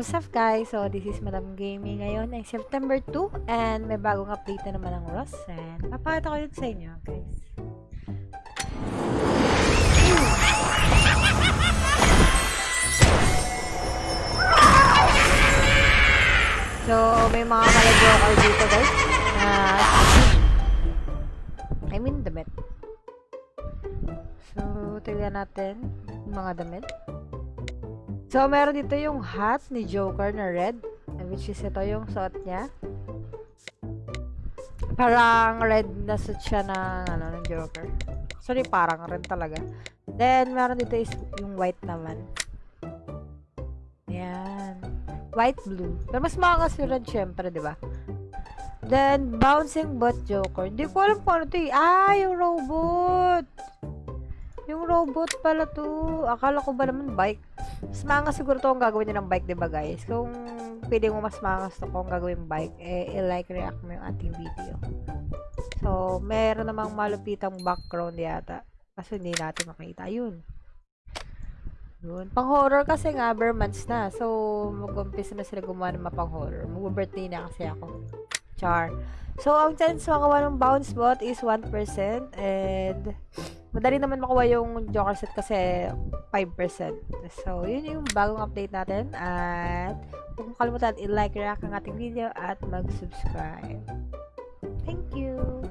What's up guys? So this is Madam Gaming ngayon ay September 2 and may bagong update na naman ng Ross and papakita ko yun sa inyo guys. So may mga malagyoker dito guys na So tignan natin mga damit. So, meron dito yung hat ni Joker na red. Which is ito yung suot niya. Parang red na suit siya ng, ano, ng Joker. Sorry, parang red talaga. Then, meron dito is yung white naman. Yan. White, blue. Pero mas maangas yung red, syempre, di ba? Then, bouncing bot Joker. Hindi ko alam kung ano to eh. Ah, yung robot! Yung robot pala to. Akala ko ba naman bike? Mas maangas siguro to kung gagawin nyo ng bike, di ba guys? Kung pwede mo mas maangas to kung gagawin bike, eh, i-like, react mo yung ating video. So, meron namang malupitang background yata. Kasi hindi natin makita. Yun. Yun. Pang horror kasi nga, bare months na. So, mag-umpisa na sila gumawa ng mapang horror. Mag-birthday na kasi ako. Char. So, ang chance makawa ng bounce bot is 1%. And, madali naman makuha yung Joker set kasi 5%. So, yun yung bagong update natin. At, huwag mo kalimutan i-like, react ang ating video at mag-subscribe. Thank you!